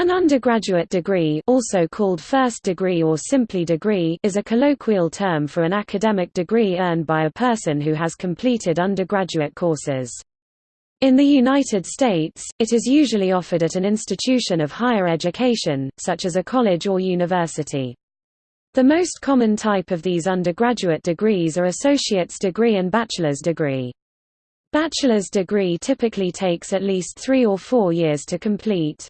An undergraduate degree also called first degree or simply degree is a colloquial term for an academic degree earned by a person who has completed undergraduate courses. In the United States, it is usually offered at an institution of higher education, such as a college or university. The most common type of these undergraduate degrees are associate's degree and bachelor's degree. Bachelor's degree typically takes at least three or four years to complete.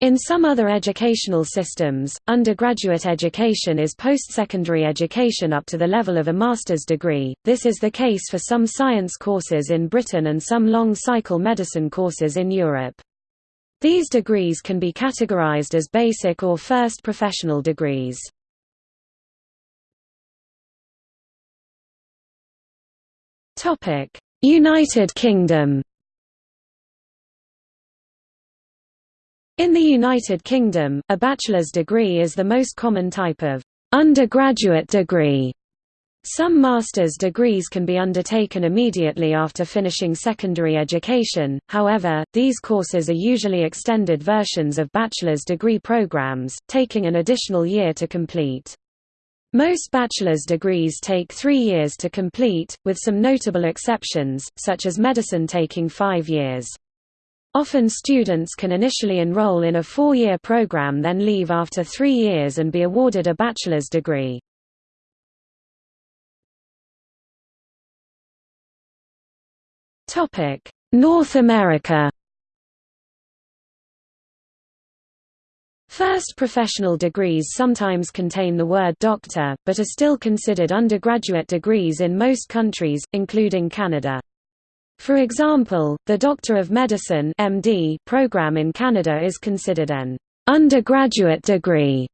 In some other educational systems, undergraduate education is post-secondary education up to the level of a master's degree. This is the case for some science courses in Britain and some long-cycle medicine courses in Europe. These degrees can be categorized as basic or first professional degrees. United Kingdom In the United Kingdom, a bachelor's degree is the most common type of undergraduate degree. Some master's degrees can be undertaken immediately after finishing secondary education, however, these courses are usually extended versions of bachelor's degree programs, taking an additional year to complete. Most bachelor's degrees take three years to complete, with some notable exceptions, such as medicine taking five years. Often students can initially enroll in a four-year program then leave after three years and be awarded a bachelor's degree. North America First professional degrees sometimes contain the word doctor, but are still considered undergraduate degrees in most countries, including Canada. For example, the Doctor of Medicine MD program in Canada is considered an undergraduate degree.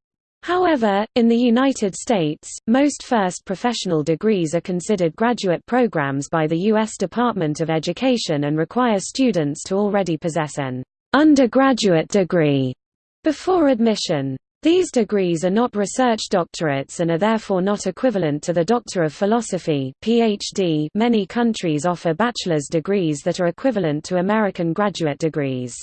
However, in the United States, most first professional degrees are considered graduate programs by the U.S. Department of Education and require students to already possess an undergraduate degree before admission. These degrees are not research doctorates and are therefore not equivalent to the Doctor of Philosophy PhD. Many countries offer bachelor's degrees that are equivalent to American graduate degrees.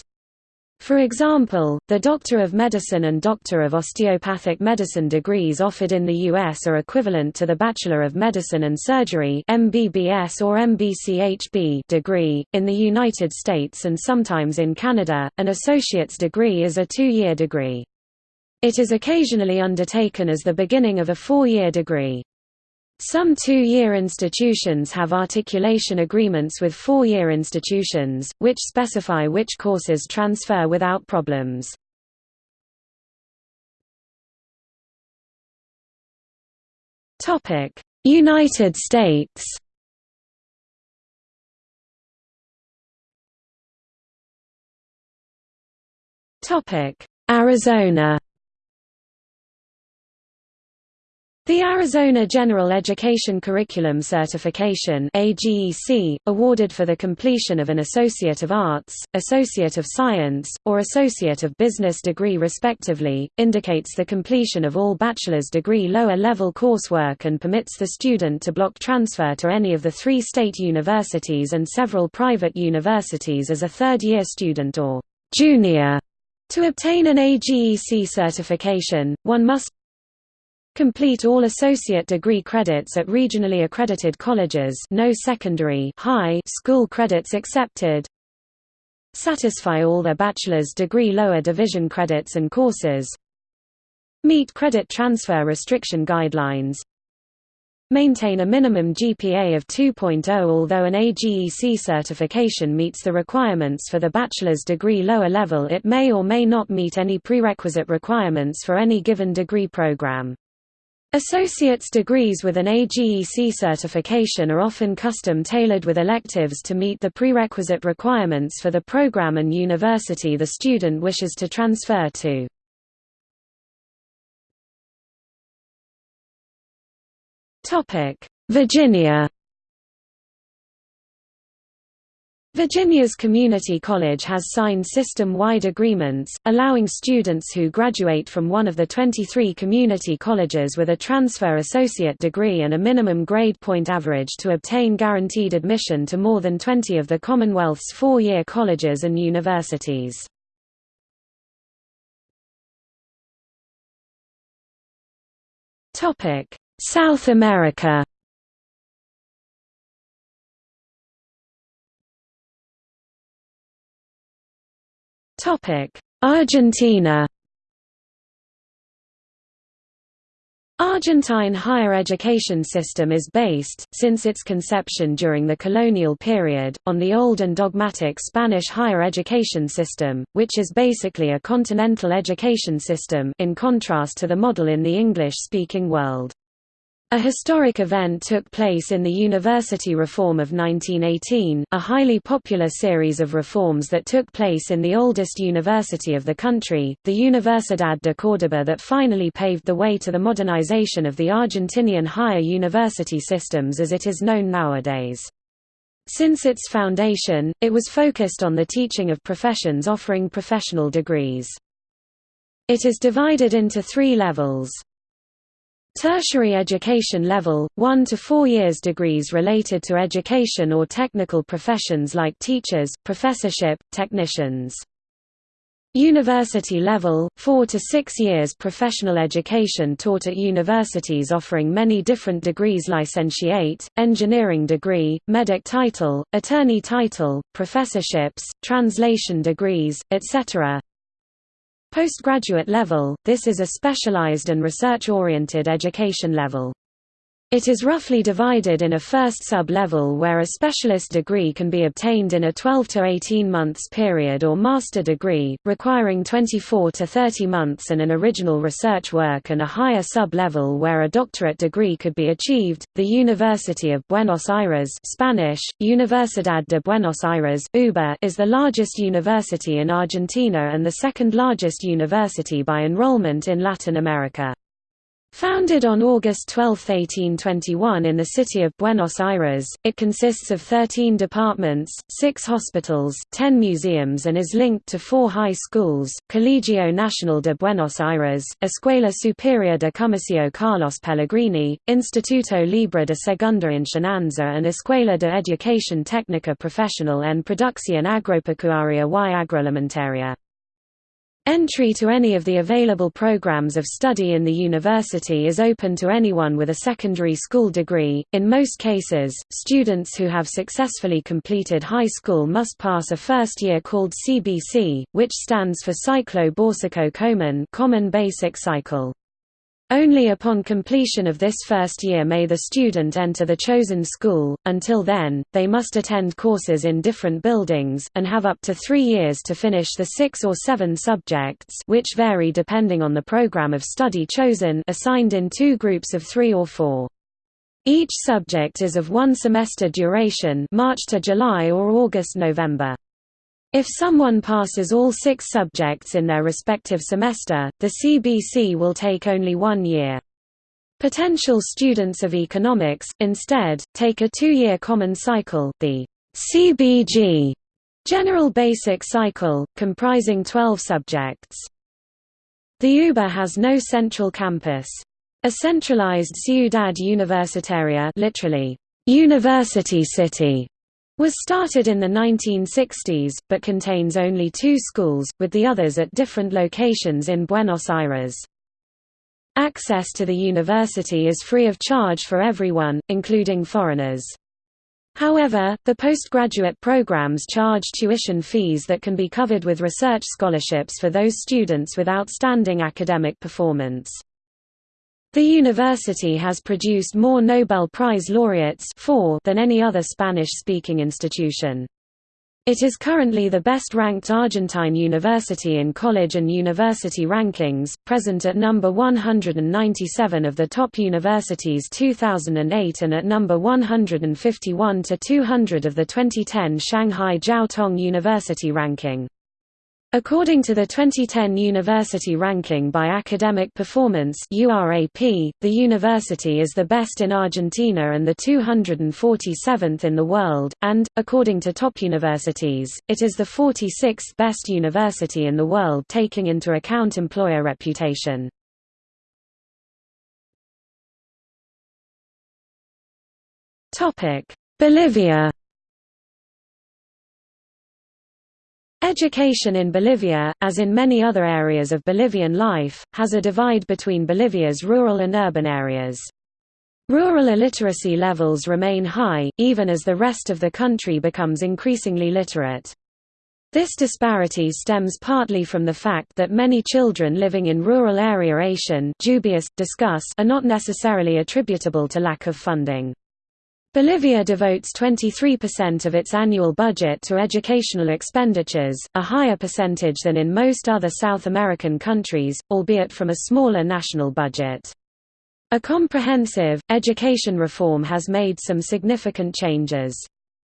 For example, the Doctor of Medicine and Doctor of Osteopathic Medicine degrees offered in the U.S. are equivalent to the Bachelor of Medicine and Surgery MBBS or MBCHB degree. In the United States and sometimes in Canada, an associate's degree is a two-year degree. It is occasionally undertaken as the beginning of a four-year degree. Some two-year institutions have articulation agreements with four-year institutions, which specify which courses transfer without problems. United States Arizona The Arizona General Education Curriculum Certification AGEC, awarded for the completion of an Associate of Arts, Associate of Science, or Associate of Business degree respectively, indicates the completion of all bachelor's degree lower-level coursework and permits the student to block transfer to any of the three state universities and several private universities as a third-year student or junior. To obtain an AGEC certification, one must Complete all associate degree credits at regionally accredited colleges no secondary high school credits accepted. Satisfy all their bachelor's degree lower division credits and courses. Meet credit transfer restriction guidelines. Maintain a minimum GPA of 2.0 although an AGEC certification meets the requirements for the bachelor's degree lower level it may or may not meet any prerequisite requirements for any given degree program. Associate's degrees with an AGEC certification are often custom-tailored with electives to meet the prerequisite requirements for the program and university the student wishes to transfer to. Virginia Virginia's Community College has signed system-wide agreements, allowing students who graduate from one of the 23 community colleges with a transfer associate degree and a minimum grade point average to obtain guaranteed admission to more than 20 of the Commonwealth's four-year colleges and universities. South America Argentina Argentine higher education system is based, since its conception during the colonial period, on the old and dogmatic Spanish higher education system, which is basically a continental education system in contrast to the model in the English-speaking world. A historic event took place in the University Reform of 1918, a highly popular series of reforms that took place in the oldest university of the country, the Universidad de Córdoba that finally paved the way to the modernization of the Argentinian higher university systems as it is known nowadays. Since its foundation, it was focused on the teaching of professions offering professional degrees. It is divided into three levels. Tertiary education level, 1 to 4 years degrees related to education or technical professions like teachers, professorship, technicians. University level, 4 to 6 years professional education taught at universities offering many different degrees licentiate, engineering degree, medic title, attorney title, professorships, translation degrees, etc. Postgraduate level, this is a specialized and research-oriented education level. It is roughly divided in a first sub-level where a specialist degree can be obtained in a 12 to 18 months period or master degree, requiring 24 to 30 months and an original research work and a higher sub-level where a doctorate degree could be achieved. The University of Buenos Aires Spanish, Universidad de Buenos Aires UBA, is the largest university in Argentina and the second largest university by enrollment in Latin America. Founded on August 12, 1821 in the city of Buenos Aires, it consists of 13 departments, 6 hospitals, 10 museums and is linked to four high schools, Colegio Nacional de Buenos Aires, Escuela Superior de Comercio Carlos Pellegrini, Instituto Libre de Segunda Enseñanza and Escuela de Educación Técnica Profesional en Producción Agropecuaria y Agroalimentaria. Entry to any of the available programs of study in the university is open to anyone with a secondary school degree. In most cases, students who have successfully completed high school must pass a first year called CBC, which stands for Común, Common Basic Cycle. Only upon completion of this first year may the student enter the chosen school, until then, they must attend courses in different buildings, and have up to three years to finish the six or seven subjects which vary depending on the program of study chosen assigned in two groups of three or four. Each subject is of one semester duration March to July or August-November. If someone passes all six subjects in their respective semester, the CBC will take only one year. Potential students of economics, instead, take a two-year common cycle the CBG General Basic Cycle, comprising 12 subjects. The UBA has no central campus. A centralized Ciudad Universitaria literally, University City was started in the 1960s, but contains only two schools, with the others at different locations in Buenos Aires. Access to the university is free of charge for everyone, including foreigners. However, the postgraduate programs charge tuition fees that can be covered with research scholarships for those students with outstanding academic performance. The university has produced more Nobel Prize laureates four than any other Spanish-speaking institution. It is currently the best-ranked Argentine university in college and university rankings, present at number 197 of the top universities 2008 and at number 151 to 200 of the 2010 Shanghai Jiao Tong University ranking. According to the 2010 University Ranking by Academic Performance the university is the best in Argentina and the 247th in the world, and, according to top universities, it is the 46th best university in the world taking into account employer reputation. Bolivia Education in Bolivia, as in many other areas of Bolivian life, has a divide between Bolivia's rural and urban areas. Rural illiteracy levels remain high, even as the rest of the country becomes increasingly literate. This disparity stems partly from the fact that many children living in rural area are not necessarily attributable to lack of funding. Bolivia devotes 23% of its annual budget to educational expenditures, a higher percentage than in most other South American countries, albeit from a smaller national budget. A comprehensive, education reform has made some significant changes.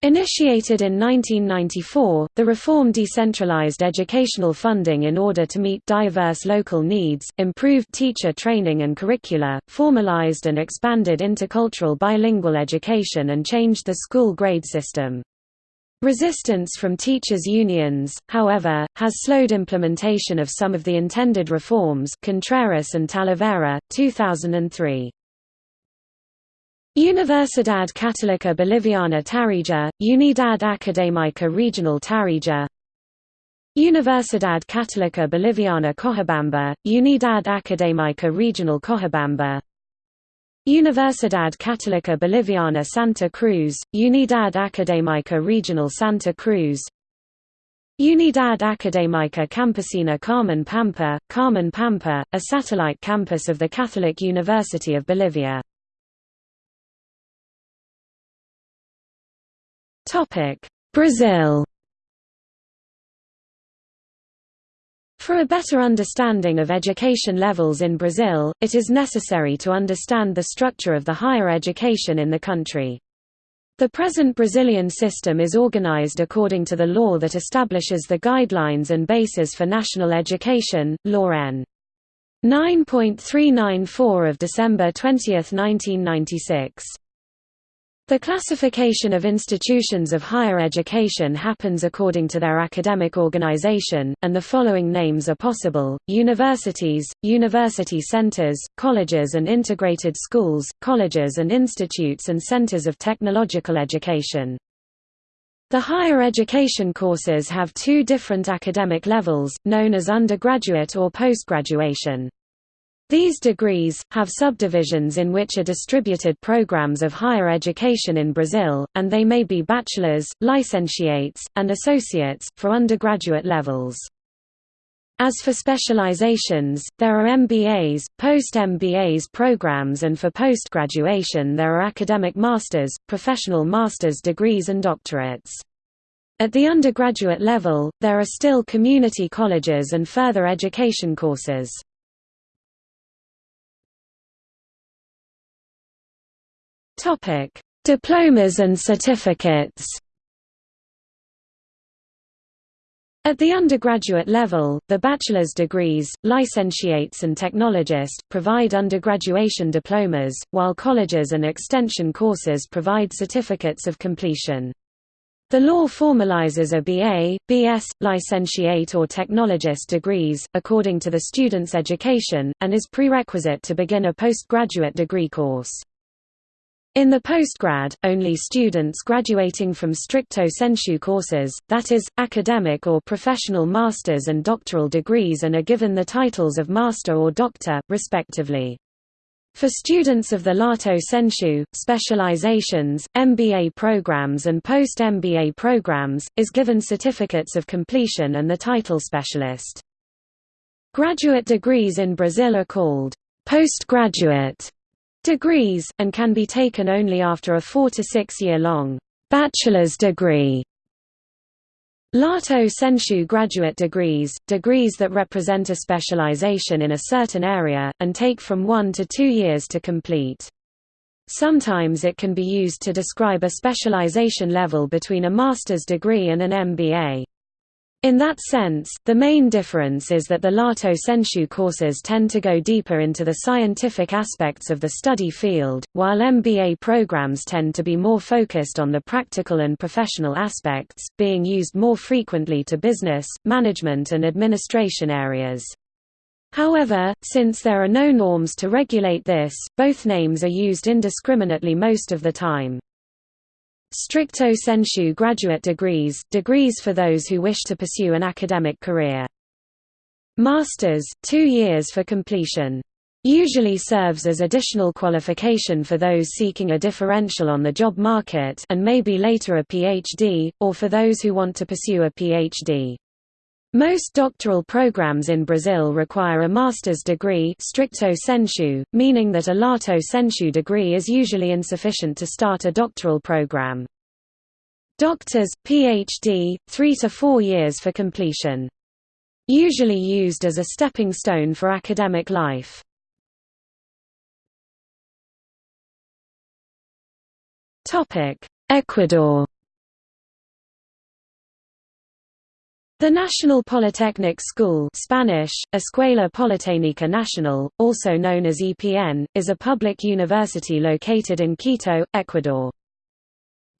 Initiated in 1994, the reform decentralized educational funding in order to meet diverse local needs, improved teacher training and curricula, formalized and expanded intercultural bilingual education and changed the school grade system. Resistance from teachers' unions, however, has slowed implementation of some of the intended reforms Contreras and Talavera, 2003. Universidad Católica Boliviana Tarija, Unidad Académica Regional Tarija. Universidad Católica Boliviana Cochabamba, Unidad Académica Regional Cochabamba. Universidad Católica Boliviana Santa Cruz, Unidad Académica Regional Santa Cruz. Unidad Académica Campesina Carmen Pampa, Carmen Pampa, a satellite campus of the Catholic University of Bolivia Brazil For a better understanding of education levels in Brazil, it is necessary to understand the structure of the higher education in the country. The present Brazilian system is organized according to the law that establishes the guidelines and bases for national education, Law N. 9.394 of December 20, 1996. The classification of institutions of higher education happens according to their academic organization, and the following names are possible, universities, university centers, colleges and integrated schools, colleges and institutes and centers of technological education. The higher education courses have two different academic levels, known as undergraduate or postgraduation. These degrees, have subdivisions in which are distributed programs of higher education in Brazil, and they may be bachelor's, licentiates, and associates, for undergraduate levels. As for specializations, there are MBAs, post-MBAs programs and for post-graduation there are academic masters, professional master's degrees and doctorates. At the undergraduate level, there are still community colleges and further education courses. Topic: Diplomas and certificates. At the undergraduate level, the bachelor's degrees, licentiates and technologist, provide undergraduation diplomas, while colleges and extension courses provide certificates of completion. The law formalizes a BA, BS, licentiate or technologist degrees, according to the student's education, and is prerequisite to begin a postgraduate degree course. In the postgrad, only students graduating from stricto sensu courses, that is, academic or professional master's and doctoral degrees and are given the titles of master or doctor, respectively. For students of the Lato Sensu, specializations, MBA programs and post-MBA programs, is given certificates of completion and the title specialist. Graduate degrees in Brazil are called postgraduate degrees, and can be taken only after a four to six year long bachelor's degree. Lato Sensu graduate degrees, degrees that represent a specialization in a certain area, and take from one to two years to complete. Sometimes it can be used to describe a specialization level between a master's degree and an MBA. In that sense, the main difference is that the Lato Sensu courses tend to go deeper into the scientific aspects of the study field, while MBA programs tend to be more focused on the practical and professional aspects, being used more frequently to business, management and administration areas. However, since there are no norms to regulate this, both names are used indiscriminately most of the time. Stricto sensu graduate degrees, degrees for those who wish to pursue an academic career. Masters, two years for completion. Usually serves as additional qualification for those seeking a differential on the job market and maybe later a PhD, or for those who want to pursue a PhD. Most doctoral programs in Brazil require a master's degree stricto sensu, meaning that a lato sensu degree is usually insufficient to start a doctoral program. Doctors, PhD, three to four years for completion. Usually used as a stepping stone for academic life. Ecuador The National Polytechnic School Spanish, Escuela Politécnica Nacional, also known as EPN, is a public university located in Quito, Ecuador.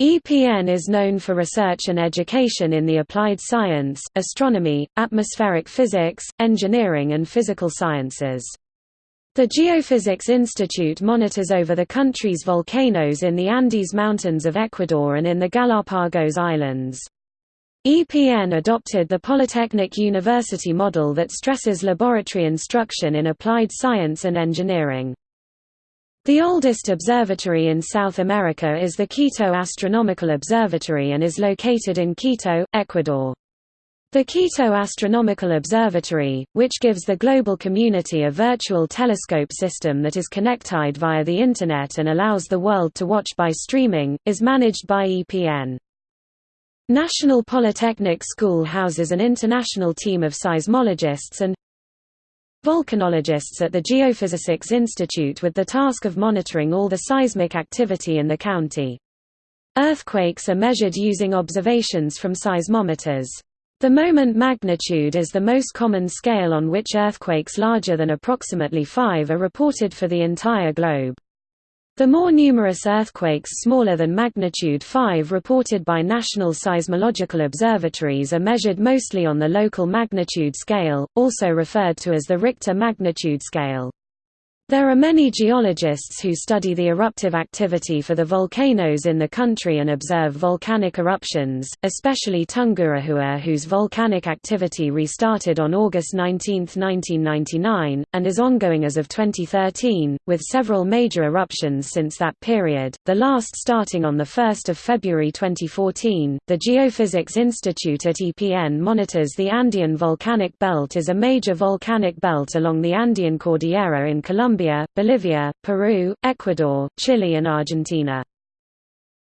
EPN is known for research and education in the applied science, astronomy, atmospheric physics, engineering and physical sciences. The Geophysics Institute monitors over the country's volcanoes in the Andes Mountains of Ecuador and in the Galapagos Islands. EPN adopted the Polytechnic University model that stresses laboratory instruction in applied science and engineering. The oldest observatory in South America is the Quito Astronomical Observatory and is located in Quito, Ecuador. The Quito Astronomical Observatory, which gives the global community a virtual telescope system that is connected via the Internet and allows the world to watch by streaming, is managed by EPN. National Polytechnic School houses an international team of seismologists and volcanologists at the Geophysics Institute with the task of monitoring all the seismic activity in the county. Earthquakes are measured using observations from seismometers. The moment magnitude is the most common scale on which earthquakes larger than approximately 5 are reported for the entire globe. The more numerous earthquakes smaller than magnitude 5 reported by national seismological observatories are measured mostly on the local magnitude scale, also referred to as the Richter magnitude scale. There are many geologists who study the eruptive activity for the volcanoes in the country and observe volcanic eruptions, especially Tungurahua whose volcanic activity restarted on August 19, 1999, and is ongoing as of 2013, with several major eruptions since that period, the last starting on 1 February 2014. The Geophysics Institute at EPN monitors the Andean volcanic belt as a major volcanic belt along the Andean Cordillera in Colombia Colombia, Bolivia, Peru, Ecuador, Chile and Argentina.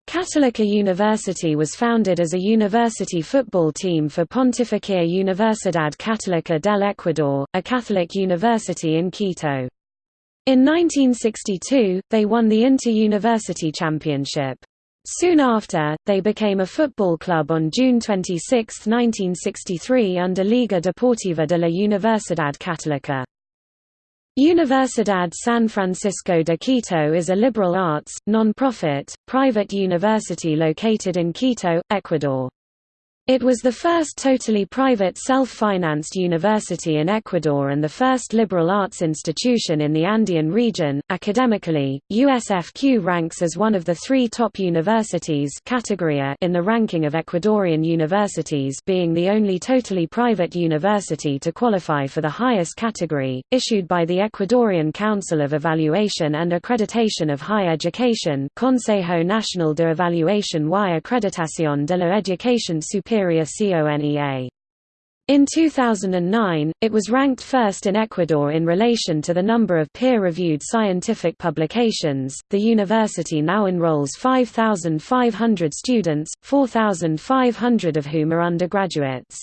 Católica University was founded as a university football team for Pontificia Universidad Católica del Ecuador, a Catholic university in Quito. In 1962, they won the Inter-University Championship. Soon after, they became a football club on June 26, 1963 under Liga Deportiva de la Universidad Católica. Universidad San Francisco de Quito is a liberal arts, non-profit, private university located in Quito, Ecuador. It was the first totally private self-financed university in Ecuador and the first liberal arts institution in the Andean region. Academically, USFQ ranks as one of the three top universities categoria in the ranking of Ecuadorian universities being the only totally private university to qualify for the highest category, issued by the Ecuadorian Council of Evaluation and Accreditation of Higher Education Consejo Nacional de Evaluación y Acreditación de la Educación Superior Superior CONEA. In 2009, it was ranked first in Ecuador in relation to the number of peer-reviewed scientific publications. The university now enrolls 5,500 students, 4,500 of whom are undergraduates.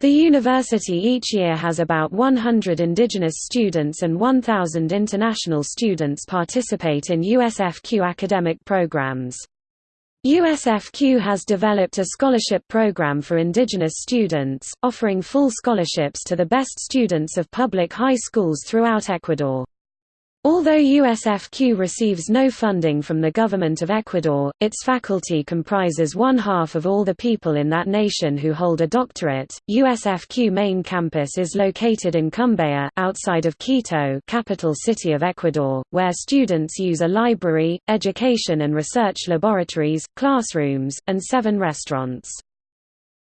The university each year has about 100 indigenous students and 1,000 international students participate in USFQ academic programs. USFQ has developed a scholarship program for indigenous students, offering full scholarships to the best students of public high schools throughout Ecuador. Although USFQ receives no funding from the government of Ecuador, its faculty comprises one half of all the people in that nation who hold a doctorate. USFQ main campus is located in Cumbaya, outside of Quito, capital city of Ecuador, where students use a library, education and research laboratories, classrooms, and seven restaurants.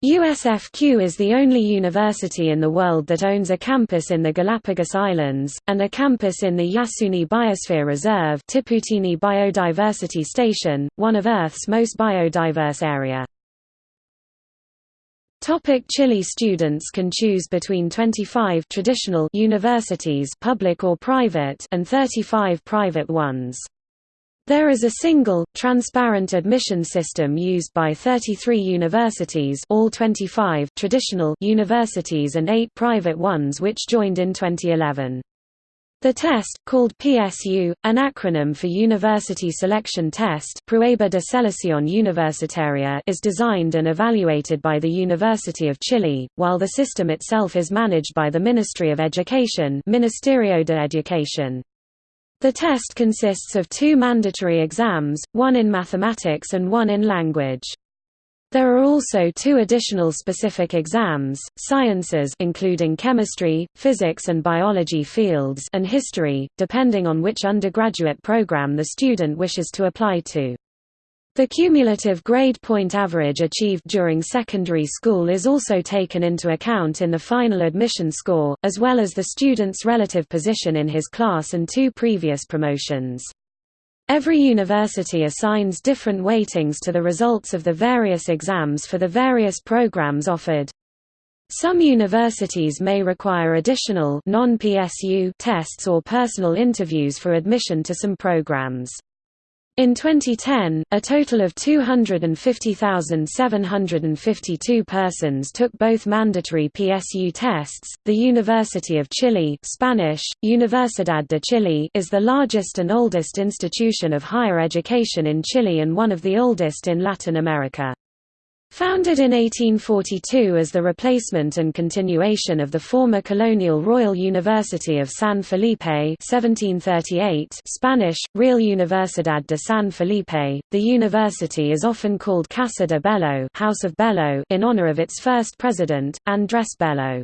USFQ is the only university in the world that owns a campus in the Galapagos Islands, and a campus in the Yasuni Biosphere Reserve Tiputini Biodiversity Station, one of Earth's most biodiverse area. Topic Chile Students can choose between 25 traditional universities public or private and 35 private ones. There is a single, transparent admission system used by 33 universities all 25 traditional universities and 8 private ones which joined in 2011. The test, called PSU, an acronym for University Selection Test Prueba de Selección Universitaria is designed and evaluated by the University of Chile, while the system itself is managed by the Ministry of Education Ministerio de Educación. The test consists of two mandatory exams, one in mathematics and one in language. There are also two additional specific exams, sciences including chemistry, physics and biology fields and history, depending on which undergraduate program the student wishes to apply to. The cumulative grade point average achieved during secondary school is also taken into account in the final admission score, as well as the student's relative position in his class and two previous promotions. Every university assigns different weightings to the results of the various exams for the various programs offered. Some universities may require additional non-PSU tests or personal interviews for admission to some programs. In 2010, a total of 250,752 persons took both mandatory PSU tests. The University of Chile, Spanish Universidad de Chile, is the largest and oldest institution of higher education in Chile and one of the oldest in Latin America. Founded in 1842 as the replacement and continuation of the former colonial Royal University of San Felipe 1738 Spanish, Real Universidad de San Felipe, the university is often called Casa de Bello, House of Bello in honor of its first president, Andrés Bello.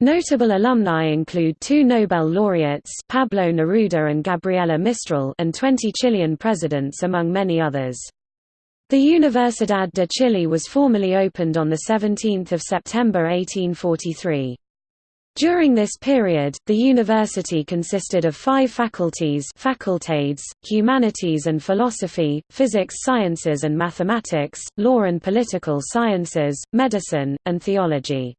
Notable alumni include two Nobel laureates Pablo Neruda and Gabriela Mistral and 20 Chilean presidents among many others. The Universidad de Chile was formally opened on 17 September 1843. During this period, the university consisted of five faculties facultades, humanities and philosophy, physics sciences and mathematics, law and political sciences, medicine, and theology.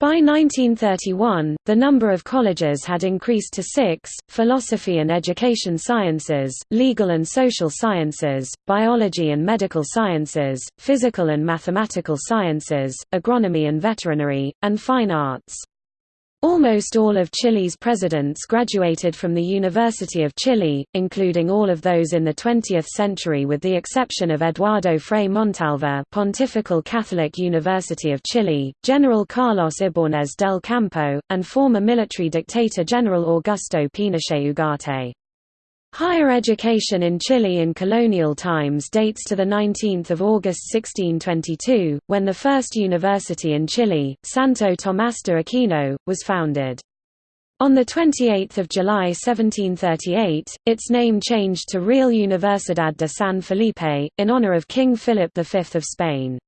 By 1931, the number of colleges had increased to six, philosophy and education sciences, legal and social sciences, biology and medical sciences, physical and mathematical sciences, agronomy and veterinary, and fine arts. Almost all of Chile's presidents graduated from the University of Chile, including all of those in the 20th century with the exception of Eduardo Frei Montalva Pontifical Catholic University of Chile, General Carlos Ibáñez del Campo, and former military dictator General Augusto Pinochet Ugarte. Higher education in Chile in colonial times dates to 19 August 1622, when the first university in Chile, Santo Tomás de Aquino, was founded. On 28 July 1738, its name changed to Real Universidad de San Felipe, in honor of King Philip V of Spain.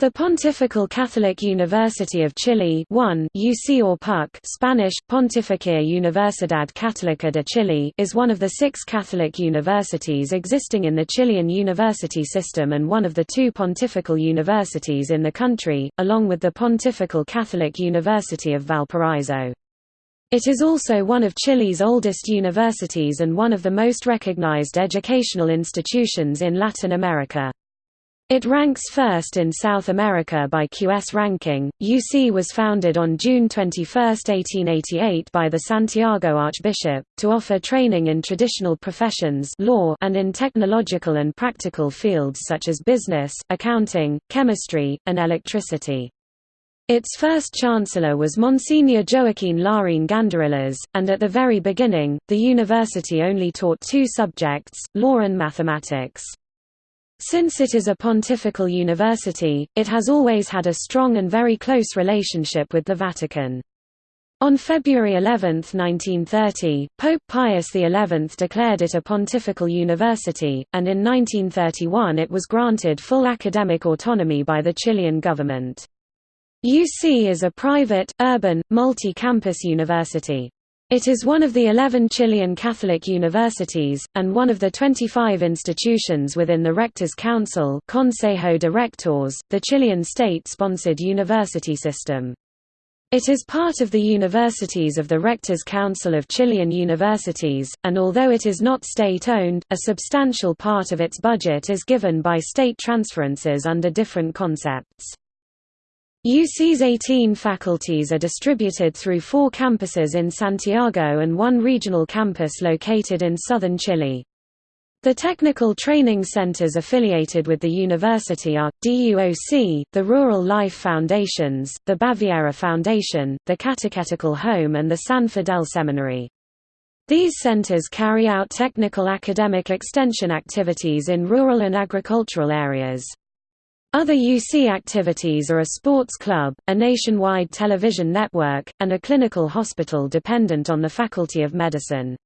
The Pontifical Catholic University of Chile 1 UC or PUC Spanish, Pontificia Universidad Católica de Chile is one of the six Catholic universities existing in the Chilean university system and one of the two pontifical universities in the country, along with the Pontifical Catholic University of Valparaiso. It is also one of Chile's oldest universities and one of the most recognized educational institutions in Latin America. It ranks first in South America by QS ranking. UC was founded on June 21, 1888 by the Santiago Archbishop, to offer training in traditional professions law and in technological and practical fields such as business, accounting, chemistry, and electricity. Its first chancellor was Monsignor Joaquin Larraín Gandarillas, and at the very beginning, the university only taught two subjects, law and mathematics. Since it is a pontifical university, it has always had a strong and very close relationship with the Vatican. On February 11, 1930, Pope Pius XI declared it a pontifical university, and in 1931 it was granted full academic autonomy by the Chilean government. UC is a private, urban, multi-campus university. It is one of the 11 Chilean Catholic universities, and one of the 25 institutions within the Rectors' Council Consejo de Rectores, the Chilean state-sponsored university system. It is part of the universities of the Rectors' Council of Chilean Universities, and although it is not state-owned, a substantial part of its budget is given by state transferences under different concepts. UC's 18 faculties are distributed through four campuses in Santiago and one regional campus located in southern Chile. The technical training centers affiliated with the university are, DUOC, the Rural Life Foundations, the Baviera Foundation, the Catechetical Home and the San Fidel Seminary. These centers carry out technical academic extension activities in rural and agricultural areas. Other UC activities are a sports club, a nationwide television network, and a clinical hospital dependent on the Faculty of Medicine.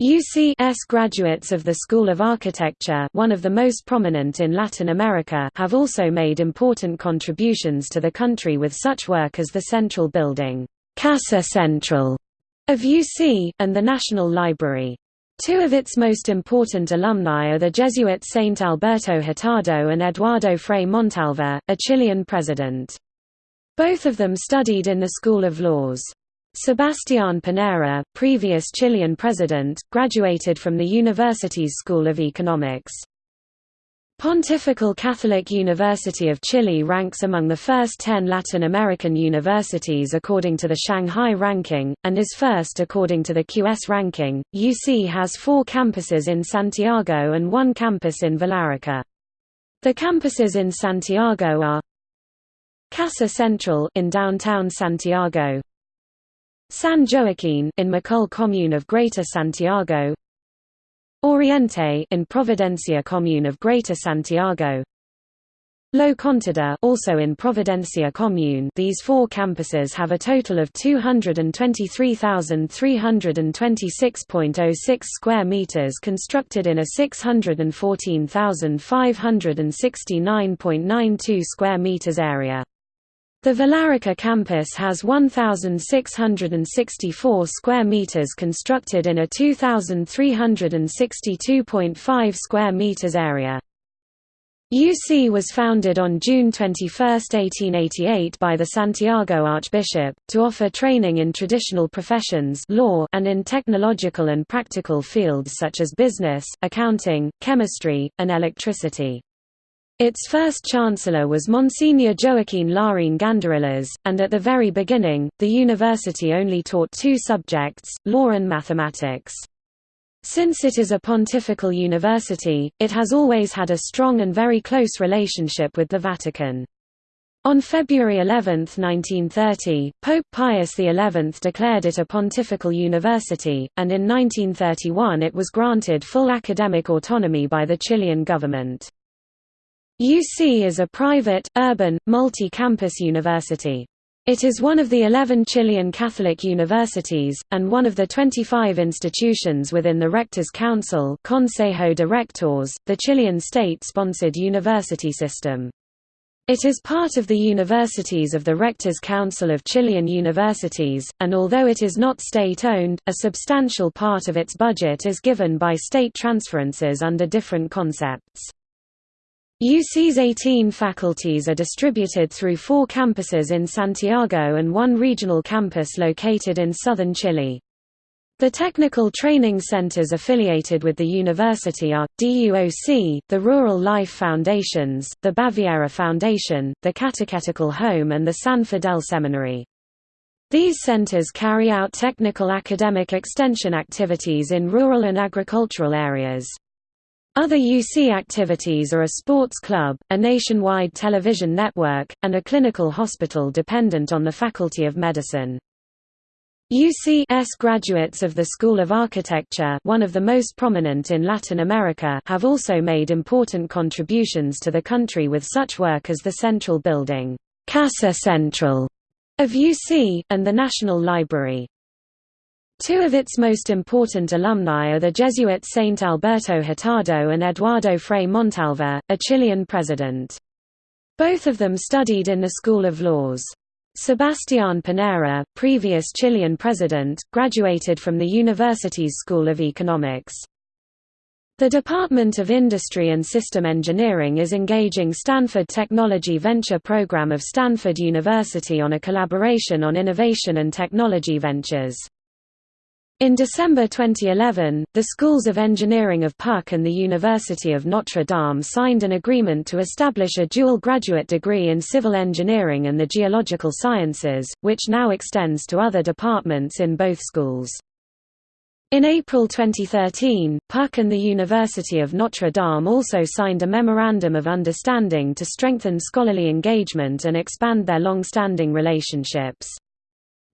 UC's graduates of the School of Architecture one of the most prominent in Latin America have also made important contributions to the country with such work as the Central Building Casa Central of UC, and the National Library. Two of its most important alumni are the Jesuit Saint Alberto Hurtado and Eduardo Frei Montalva, a Chilean president. Both of them studied in the School of Laws. Sebastián Piñera, previous Chilean president, graduated from the university's School of Economics. Pontifical Catholic University of Chile ranks among the first ten Latin American universities according to the Shanghai ranking, and is first according to the QS ranking. UC has four campuses in Santiago and one campus in Villarrica. The campuses in Santiago are Casa Central in downtown Santiago, San Joaquin in Macul commune of Greater Santiago, Oriente in Providencia commune of Greater Santiago Lo Contador also in Providencia commune these four campuses have a total of 223,326.06 square meters constructed in a 614,569.92 square meters area. The Villarrica campus has 1,664 square meters constructed in a 2,362.5 square meters area. UC was founded on June 21, 1888 by the Santiago Archbishop, to offer training in traditional professions law and in technological and practical fields such as business, accounting, chemistry, and electricity. Its first chancellor was Monsignor Joaquin Larraín Gandarillas, and at the very beginning, the university only taught two subjects, law and mathematics. Since it is a pontifical university, it has always had a strong and very close relationship with the Vatican. On February 11, 1930, Pope Pius XI declared it a pontifical university, and in 1931 it was granted full academic autonomy by the Chilean government. UC is a private, urban, multi-campus university. It is one of the 11 Chilean Catholic universities, and one of the 25 institutions within the Rectors' Council Consejo de Rectores, the Chilean state-sponsored university system. It is part of the universities of the Rectors' Council of Chilean Universities, and although it is not state-owned, a substantial part of its budget is given by state transferences under different concepts. UC's 18 faculties are distributed through four campuses in Santiago and one regional campus located in southern Chile. The technical training centers affiliated with the university are, DUOC, the Rural Life Foundations, the Baviera Foundation, the Catechetical Home and the San Fidel Seminary. These centers carry out technical academic extension activities in rural and agricultural areas. Other UC activities are a sports club, a nationwide television network, and a clinical hospital dependent on the Faculty of Medicine. UC's graduates of the School of Architecture one of the most prominent in Latin America have also made important contributions to the country with such work as the Central Building Casa Central of UC, and the National Library. Two of its most important alumni are the Jesuit Saint Alberto Hurtado and Eduardo Frei Montalva, a Chilean president. Both of them studied in the School of Laws. Sebastián Piñera, previous Chilean president, graduated from the university's School of Economics. The Department of Industry and System Engineering is engaging Stanford Technology Venture Program of Stanford University on a collaboration on innovation and technology ventures. In December 2011, the Schools of Engineering of PUC and the University of Notre Dame signed an agreement to establish a dual graduate degree in civil engineering and the geological sciences, which now extends to other departments in both schools. In April 2013, PUC and the University of Notre Dame also signed a Memorandum of Understanding to strengthen scholarly engagement and expand their long-standing relationships.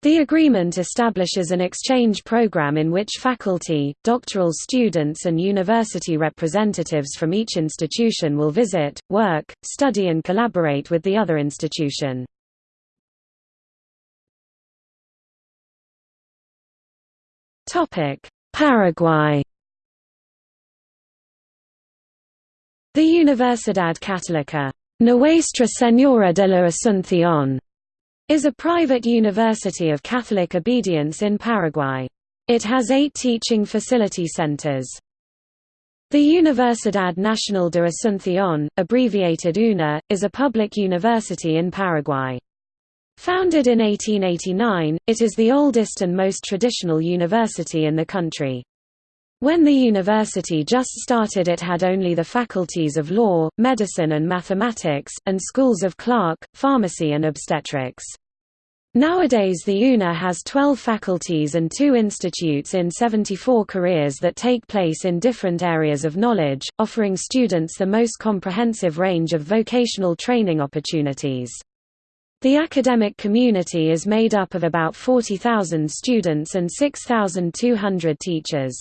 The agreement establishes an exchange program in which faculty, doctoral students and university representatives from each institution will visit, work, study and collaborate with the other institution. Paraguay. The Universidad Católica. Nuestra Señora de la Asunción is a private university of Catholic obedience in Paraguay. It has eight teaching facility centers. The Universidad Nacional de Asunción, abbreviated UNA, is a public university in Paraguay. Founded in 1889, it is the oldest and most traditional university in the country. When the university just started it had only the faculties of law, medicine and mathematics, and schools of clerk, pharmacy and obstetrics. Nowadays the UNA has 12 faculties and two institutes in 74 careers that take place in different areas of knowledge, offering students the most comprehensive range of vocational training opportunities. The academic community is made up of about 40,000 students and 6,200 teachers.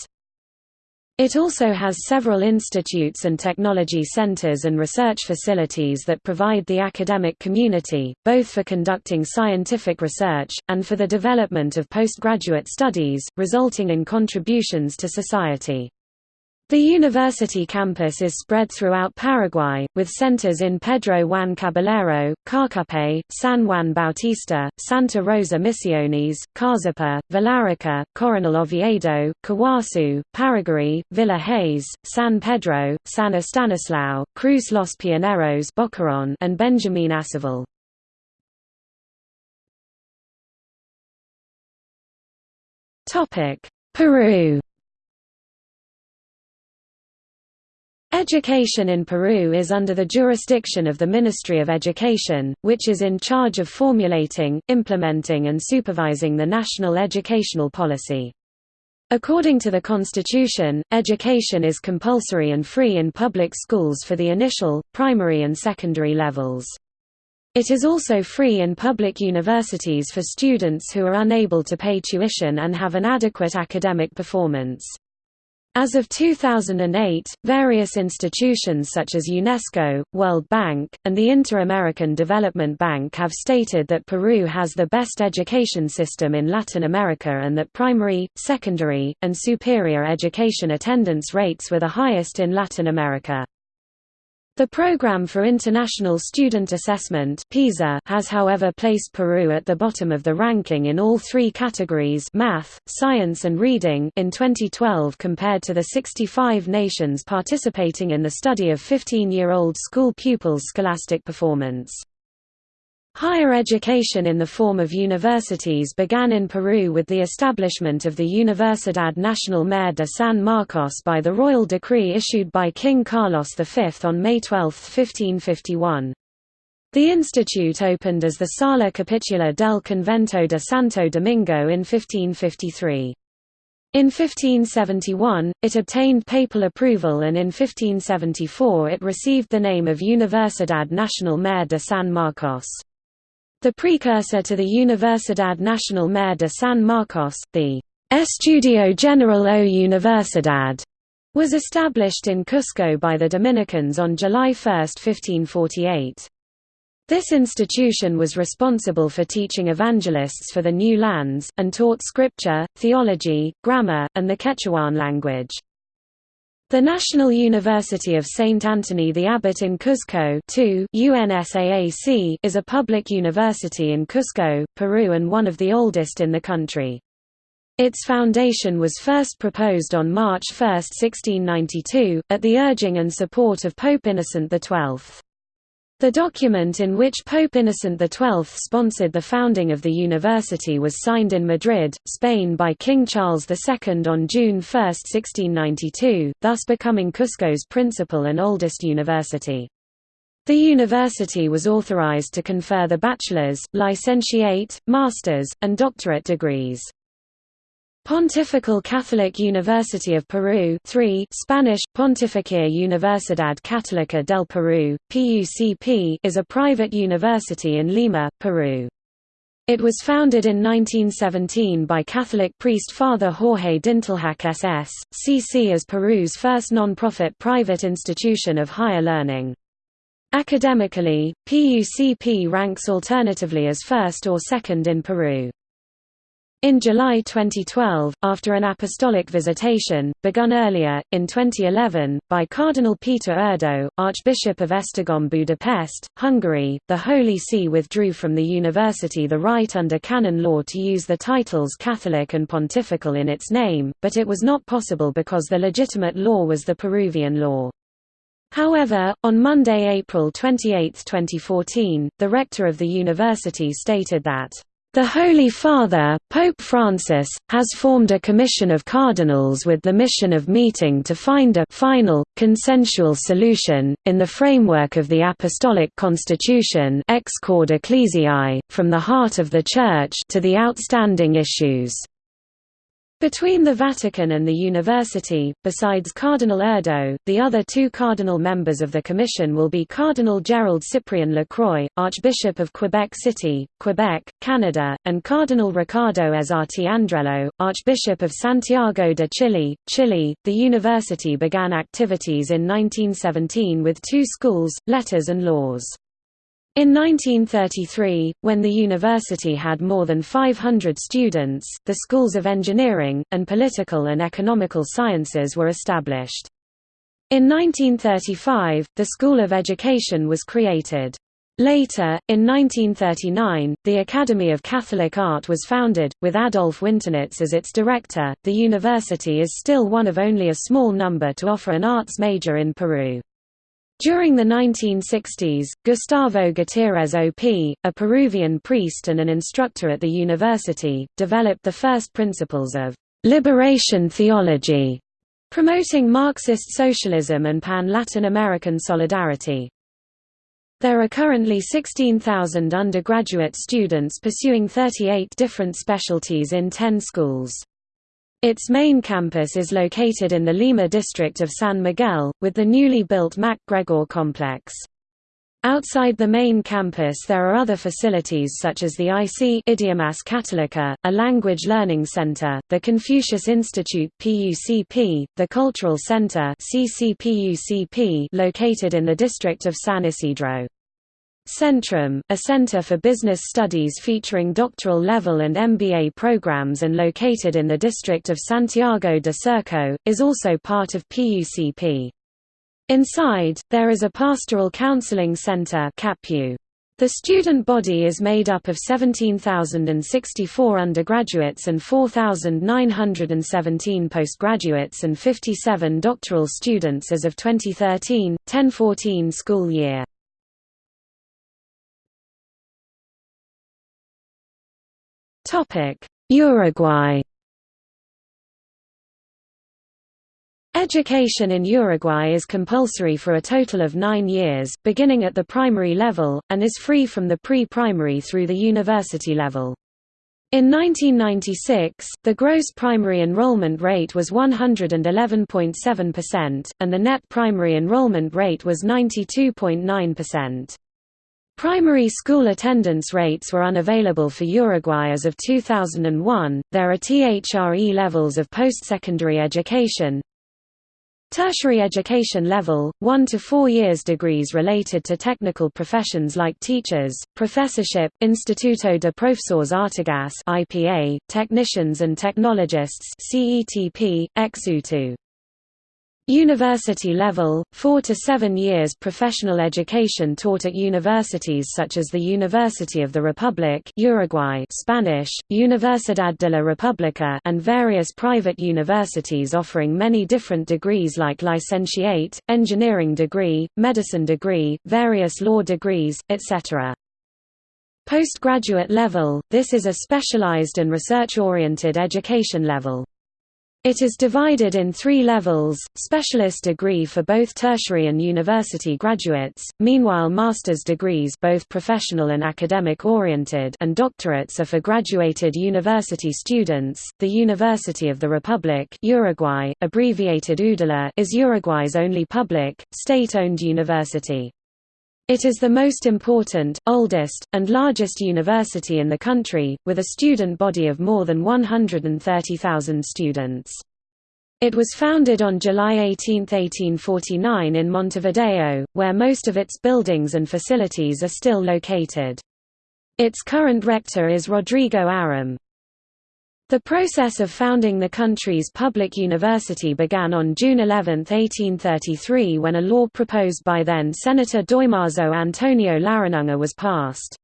It also has several institutes and technology centers and research facilities that provide the academic community, both for conducting scientific research, and for the development of postgraduate studies, resulting in contributions to society. The university campus is spread throughout Paraguay, with centers in Pedro Juan Caballero, Caacupé, San Juan Bautista, Santa Rosa Misiones, Caazapá, Villarrica, Coronel Oviedo, Caaguazú, Paraguay, Villa Hayes, San Pedro, San Estanislao, Cruz Los Pioneros Boquerón, and Benjamin Aceval. Peru Education in Peru is under the jurisdiction of the Ministry of Education, which is in charge of formulating, implementing and supervising the national educational policy. According to the Constitution, education is compulsory and free in public schools for the initial, primary and secondary levels. It is also free in public universities for students who are unable to pay tuition and have an adequate academic performance. As of 2008, various institutions such as UNESCO, World Bank, and the Inter-American Development Bank have stated that Peru has the best education system in Latin America and that primary, secondary, and superior education attendance rates were the highest in Latin America. The Programme for International Student Assessment (PISA) has however placed Peru at the bottom of the ranking in all three categories math, science and reading in 2012 compared to the 65 nations participating in the study of 15-year-old school pupils' scholastic performance. Higher education in the form of universities began in Peru with the establishment of the Universidad Nacional Mayor de San Marcos by the royal decree issued by King Carlos V on May 12, 1551. The institute opened as the Sala Capitular del Convento de Santo Domingo in 1553. In 1571, it obtained papal approval and in 1574 it received the name of Universidad Nacional Mayor de San Marcos. The precursor to the Universidad Nacional Mayor de San Marcos, the Estudio General o Universidad, was established in Cusco by the Dominicans on July 1, 1548. This institution was responsible for teaching evangelists for the new lands, and taught scripture, theology, grammar, and the Quechuan language. The National University of St. Anthony the Abbot in Cuzco is a public university in Cusco, Peru and one of the oldest in the country. Its foundation was first proposed on March 1, 1692, at the urging and support of Pope Innocent XII. The document in which Pope Innocent XII sponsored the founding of the university was signed in Madrid, Spain by King Charles II on June 1, 1692, thus becoming Cusco's principal and oldest university. The university was authorized to confer the bachelor's, licentiate, master's, and doctorate degrees. Pontifical Catholic University of Peru 3 Spanish, Pontificia Universidad Católica del Perú, PUCP is a private university in Lima, Peru. It was founded in 1917 by Catholic priest Father Jorge Dintilhac SS, CC as Peru's first non-profit private institution of higher learning. Academically, PUCP ranks alternatively as first or second in Peru. In July 2012, after an apostolic visitation, begun earlier, in 2011, by Cardinal Peter Erdo, Archbishop of Esztergom Budapest, Hungary, the Holy See withdrew from the university the right under canon law to use the titles Catholic and Pontifical in its name, but it was not possible because the legitimate law was the Peruvian law. However, on Monday, April 28, 2014, the rector of the university stated that the Holy Father, Pope Francis, has formed a commission of cardinals with the mission of meeting to find a final, consensual solution, in the framework of the Apostolic Constitution Ex Corde Ecclesiae, from the heart of the Church to the outstanding issues. Between the Vatican and the university, besides Cardinal Erdo, the other two cardinal members of the commission will be Cardinal Gerald Cyprien Lacroix, Archbishop of Quebec City, Quebec, Canada, and Cardinal Ricardo Ezzati Andrello, Archbishop of Santiago de Chile, Chile. The university began activities in 1917 with two schools, letters and laws. In 1933, when the university had more than 500 students, the schools of engineering, and political and economical sciences were established. In 1935, the School of Education was created. Later, in 1939, the Academy of Catholic Art was founded, with Adolf Winternitz as its director. The university is still one of only a small number to offer an arts major in Peru. During the 1960s, Gustavo Gutierrez OP, a Peruvian priest and an instructor at the university, developed the first principles of liberation theology, promoting Marxist socialism and pan-Latin American solidarity. There are currently 16,000 undergraduate students pursuing 38 different specialties in 10 schools. Its main campus is located in the Lima district of San Miguel, with the newly built MacGregor complex. Outside the main campus there are other facilities such as the IC Idiomas Católica, a language learning center, the Confucius Institute PUCP, the Cultural Center CCPUCP located in the district of San Isidro. Centrum, a center for business studies featuring doctoral level and MBA programs and located in the district of Santiago de Surco, is also part of PUCP. Inside, there is a pastoral counseling center The student body is made up of 17,064 undergraduates and 4,917 postgraduates and 57 doctoral students as of 2013-1014 school year. Uruguay Education in Uruguay is compulsory for a total of nine years, beginning at the primary level, and is free from the pre-primary through the university level. In 1996, the gross primary enrollment rate was 111.7%, and the net primary enrollment rate was 92.9%. Primary school attendance rates were unavailable for Uruguay as of 2001. There are THRE levels of post-secondary education, Tertiary education level, 1 to 4 years degrees related to technical professions like teachers, professorship, Instituto de Profesores Artigas IPA, technicians and technologists CETP, EXUTU. University level, 4 to 7 years professional education taught at universities such as the University of the Republic Uruguay Spanish, Universidad de la República and various private universities offering many different degrees like licentiate, engineering degree, medicine degree, various law degrees, etc. Postgraduate level, this is a specialized and research-oriented education level. It is divided in three levels, specialist degree for both tertiary and university graduates, meanwhile master's degrees both professional and academic oriented and doctorates are for graduated university students. The University of the Republic Uruguay, abbreviated UDELA, is Uruguay's only public, state-owned university. It is the most important, oldest, and largest university in the country, with a student body of more than 130,000 students. It was founded on July 18, 1849 in Montevideo, where most of its buildings and facilities are still located. Its current rector is Rodrigo Arim. The process of founding the country's public university began on June 11, 1833 when a law proposed by then Senator Damaso Antonio Larrañaga was passed.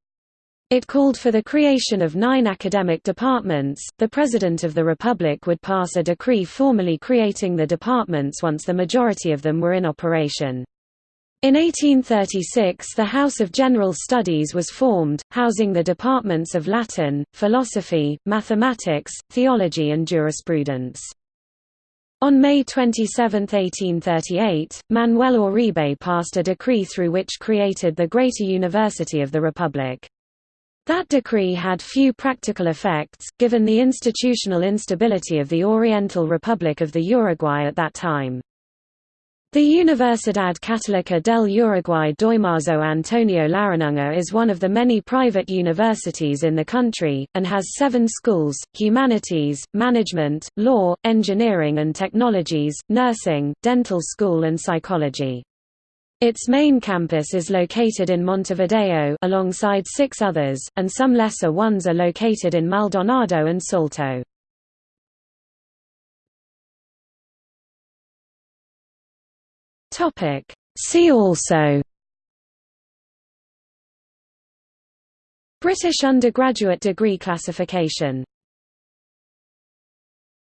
It called for the creation of nine academic departments. The President of the Republic would pass a decree formally creating the departments once the majority of them were in operation. In 1836 the House of General Studies was formed, housing the departments of Latin, philosophy, mathematics, theology and jurisprudence. On May 27, 1838, Manuel Oribe passed a decree through which created the Greater University of the Republic. That decree had few practical effects, given the institutional instability of the Oriental Republic of the Uruguay at that time. The Universidad Católica del Uruguay Damaso Antonio Larrañaga is one of the many private universities in the country, and has seven schools, humanities, management, law, engineering and technologies, nursing, dental school and psychology. Its main campus is located in Montevideo alongside six others, and some lesser ones are located in Maldonado and Salto. Topic. See also British undergraduate degree classification